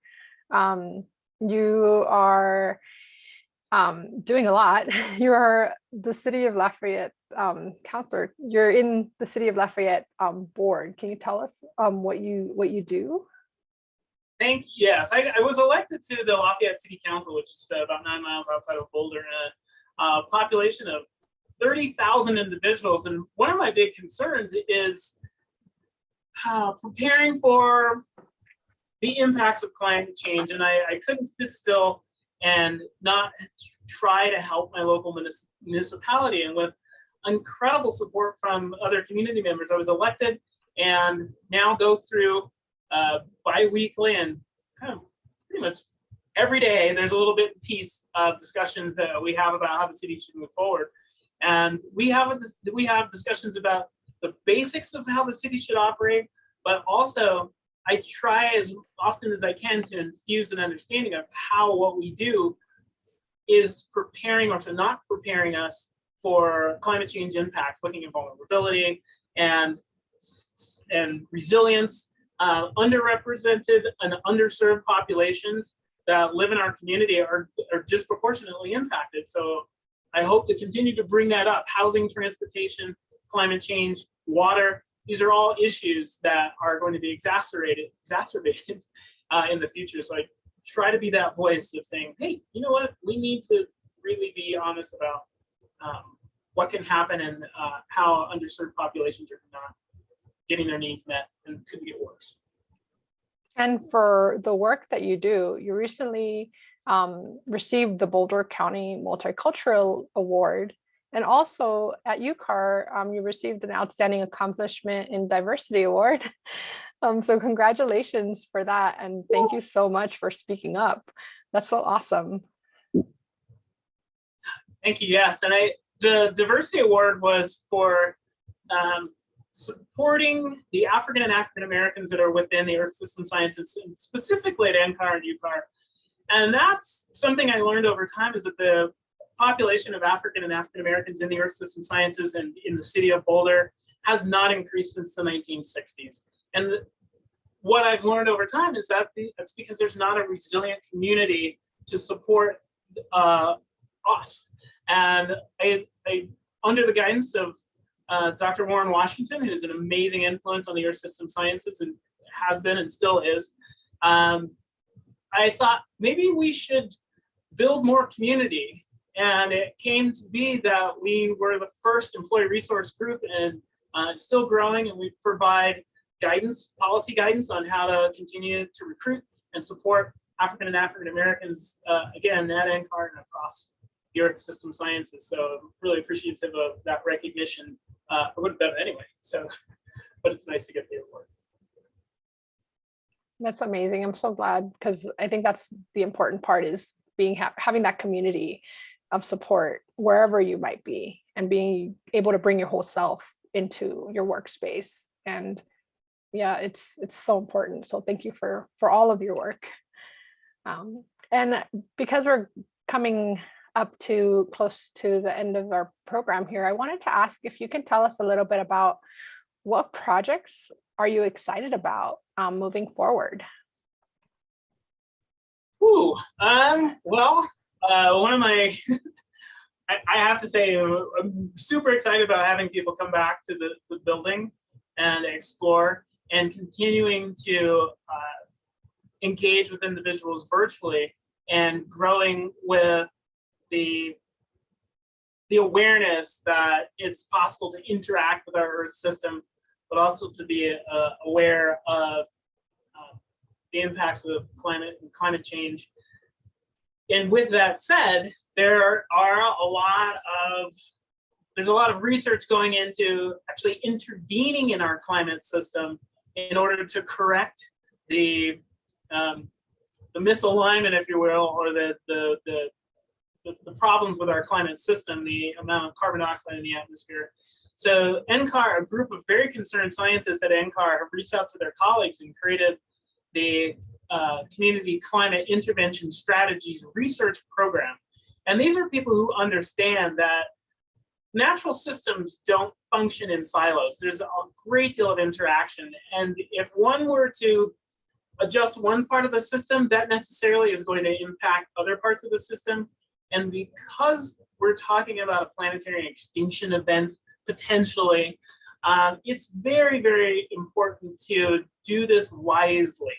Um, you are um, doing a lot. You are the city of Lafayette um, counselor. You're in the city of Lafayette um, board. Can you tell us um, what you what you do? Thank you. Yes, I, I, was elected to the Lafayette City Council, which is about nine miles outside of Boulder, a, a population of 30,000 individuals. And one of my big concerns is uh, preparing for the impacts of climate change. And I, I couldn't sit still and not try to help my local municipality. And with incredible support from other community members, I was elected and now go through uh, bi-weekly and kind of pretty much every day, there's a little bit piece of discussions that we have about how the city should move forward. And we have, a, we have discussions about the basics of how the city should operate, but also I try as often as I can to infuse an understanding of how what we do is preparing or to not preparing us for climate change impacts, looking at vulnerability and, and resilience, uh, underrepresented and underserved populations that live in our community are, are disproportionately impacted. So I hope to continue to bring that up, housing, transportation, climate change, water, these are all issues that are going to be exacerbated, exacerbated uh, in the future. So I try to be that voice of saying, hey, you know what, we need to really be honest about um, what can happen and uh, how underserved populations are not getting their needs met and could get worse. And for the work that you do, you recently um, received the Boulder County Multicultural Award and also at UCAR, um, you received an Outstanding Accomplishment in Diversity Award. um, so congratulations for that. And thank you so much for speaking up. That's so awesome. Thank you. Yes. And I, the Diversity Award was for um, supporting the African and African Americans that are within the Earth System Sciences, specifically at NCAR and UCAR, And that's something I learned over time is that the population of African and African Americans in the Earth System Sciences and in the city of Boulder has not increased since the 1960s. And what I've learned over time is that the, that's because there's not a resilient community to support uh, us. And I, I, under the guidance of uh, Dr. Warren Washington, who's an amazing influence on the Earth System Sciences and has been and still is, um, I thought maybe we should build more community. And it came to be that we were the first employee resource group and uh, it's still growing and we provide guidance, policy guidance on how to continue to recruit and support African and African Americans, uh, again, at NCAR and across the Earth System Sciences. So I'm really appreciative of that recognition. Uh, I would have done it anyway, so, but it's nice to get the award. That's amazing. I'm so glad because I think that's the important part is being ha having that community of support wherever you might be and being able to bring your whole self into your workspace. And yeah, it's it's so important. So thank you for for all of your work. Um, and because we're coming up to close to the end of our program here, I wanted to ask if you can tell us a little bit about what projects are you excited about um, moving forward? Ooh, um, well, uh, one of my, I, I, have to say, I'm super excited about having people come back to the, the building and explore and continuing to uh, engage with individuals virtually and growing with the the awareness that it's possible to interact with our Earth system, but also to be uh, aware of uh, the impacts of climate and climate change. And with that said, there are a lot of there's a lot of research going into actually intervening in our climate system in order to correct the um, the misalignment, if you will, or the, the the the problems with our climate system, the amount of carbon dioxide in the atmosphere. So NCAR, a group of very concerned scientists at NCAR have reached out to their colleagues and created the uh, Community Climate Intervention Strategies Research Program. And these are people who understand that natural systems don't function in silos. There's a great deal of interaction. And if one were to adjust one part of the system, that necessarily is going to impact other parts of the system. And because we're talking about a planetary extinction event, potentially, um, it's very, very important to do this wisely.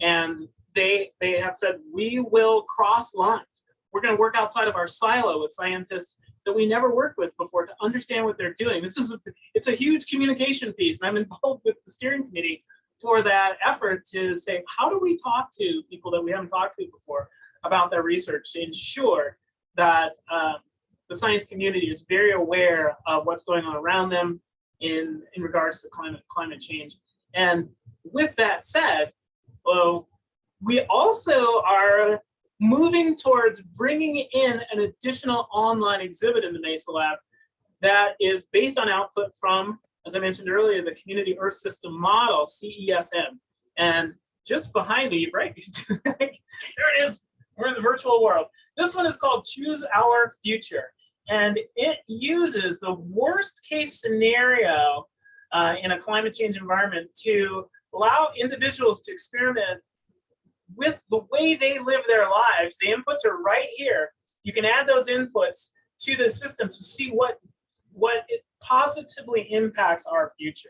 And they, they have said, we will cross lines. We're gonna work outside of our silo with scientists that we never worked with before to understand what they're doing. This is, it's a huge communication piece and I'm involved with the steering committee for that effort to say, how do we talk to people that we haven't talked to before about their research to ensure that um, the science community is very aware of what's going on around them in, in regards to climate, climate change. And with that said, well, we also are moving towards bringing in an additional online exhibit in the Mesa Lab that is based on output from, as I mentioned earlier, the Community Earth System Model, CESM. And just behind me, right, there it is, we're in the virtual world. This one is called Choose Our Future. And it uses the worst case scenario uh, in a climate change environment to allow individuals to experiment with the way they live their lives. The inputs are right here. You can add those inputs to the system to see what, what it positively impacts our future.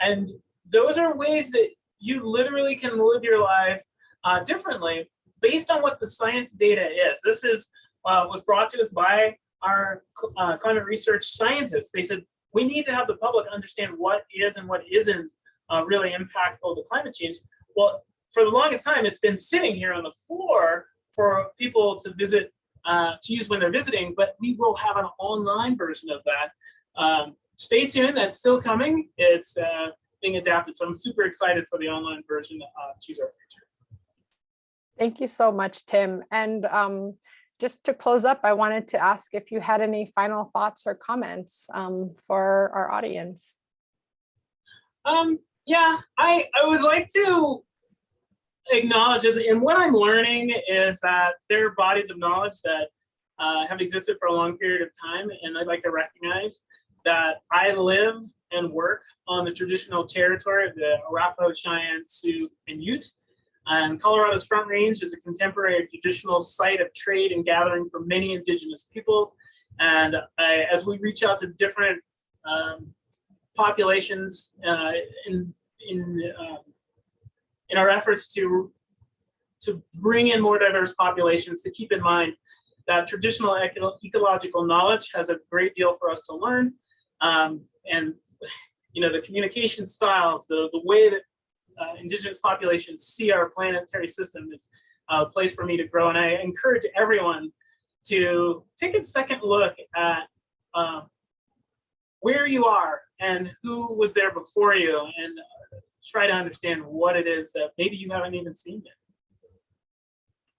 And those are ways that you literally can live your life uh, differently based on what the science data is. This is uh, was brought to us by our uh, climate research scientists. They said, we need to have the public understand what is and what isn't uh, really impactful to climate change. Well, for the longest time, it's been sitting here on the floor for people to visit, uh, to use when they're visiting, but we will have an online version of that. Um, stay tuned, that's still coming. It's uh, being adapted. So I'm super excited for the online version of Choose Our Future. Thank you so much, Tim. And um, just to close up, I wanted to ask if you had any final thoughts or comments um, for our audience. Um, yeah, I, I would like to acknowledge. And what I'm learning is that there are bodies of knowledge that uh, have existed for a long period of time. And I'd like to recognize that I live and work on the traditional territory of the Arapaho, Cheyenne, Sioux, and Ute. And Colorado's Front Range is a contemporary traditional site of trade and gathering for many indigenous peoples. And I, as we reach out to different um, populations uh, in in uh, in our efforts to to bring in more diverse populations, to keep in mind that traditional eco ecological knowledge has a great deal for us to learn, um, and you know the communication styles, the the way that uh, indigenous populations see our planetary system as a place for me to grow. And I encourage everyone to take a second look at uh, where you are and who was there before you and try to understand what it is that maybe you haven't even seen yet.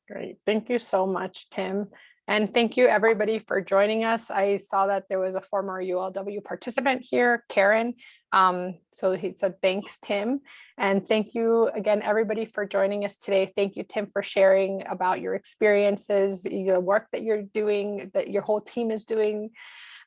Great. Thank you so much, Tim. And thank you everybody for joining us. I saw that there was a former ULW participant here, Karen. Um, so he said, thanks, Tim. And thank you again, everybody for joining us today. Thank you, Tim, for sharing about your experiences, the work that you're doing, that your whole team is doing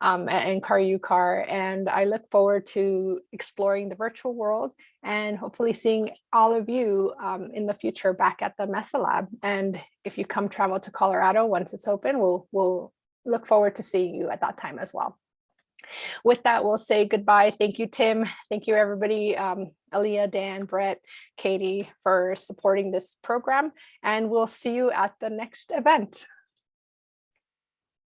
um, at NCAR UCAR. And I look forward to exploring the virtual world and hopefully seeing all of you um, in the future back at the Mesa Lab. And if you come travel to Colorado once it's open, we'll, we'll look forward to seeing you at that time as well. With that, we'll say goodbye. Thank you, Tim. Thank you, everybody. Um, Dan, Brett, Katie for supporting this program. And we'll see you at the next event.